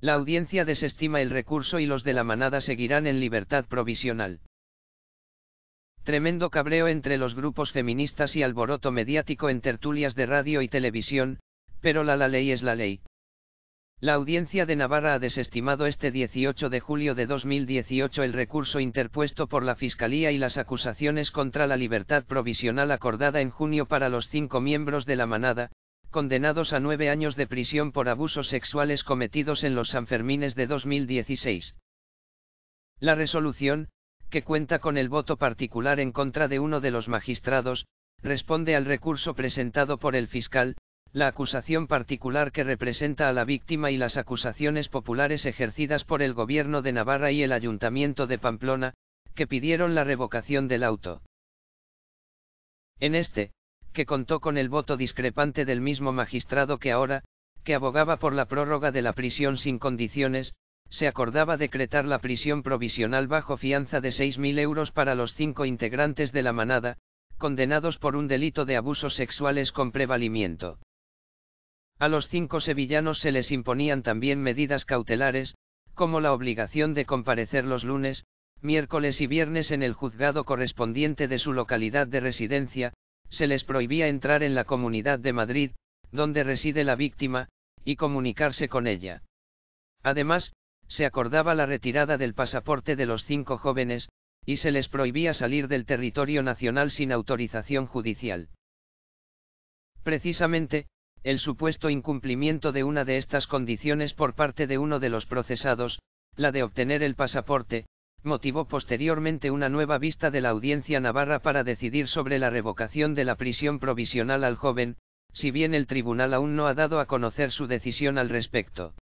La audiencia desestima el recurso y los de la manada seguirán en libertad provisional. Tremendo cabreo entre los grupos feministas y alboroto mediático en tertulias de radio y televisión, pero la, la ley es la ley. La Audiencia de Navarra ha desestimado este 18 de julio de 2018 el recurso interpuesto por la Fiscalía y las acusaciones contra la libertad provisional acordada en junio para los cinco miembros de la manada, condenados a nueve años de prisión por abusos sexuales cometidos en los Sanfermines de 2016. La resolución, que cuenta con el voto particular en contra de uno de los magistrados, responde al recurso presentado por el fiscal, la acusación particular que representa a la víctima y las acusaciones populares ejercidas por el gobierno de Navarra y el ayuntamiento de Pamplona, que pidieron la revocación del auto. En este, que contó con el voto discrepante del mismo magistrado que ahora, que abogaba por la prórroga de la prisión sin condiciones, se acordaba decretar la prisión provisional bajo fianza de 6.000 euros para los cinco integrantes de la manada, condenados por un delito de abusos sexuales con prevalimiento. A los cinco sevillanos se les imponían también medidas cautelares, como la obligación de comparecer los lunes, miércoles y viernes en el juzgado correspondiente de su localidad de residencia, se les prohibía entrar en la Comunidad de Madrid, donde reside la víctima, y comunicarse con ella. Además, se acordaba la retirada del pasaporte de los cinco jóvenes, y se les prohibía salir del territorio nacional sin autorización judicial. Precisamente, el supuesto incumplimiento de una de estas condiciones por parte de uno de los procesados, la de obtener el pasaporte, motivó posteriormente una nueva vista de la audiencia navarra para decidir sobre la revocación de la prisión provisional al joven, si bien el tribunal aún no ha dado a conocer su decisión al respecto.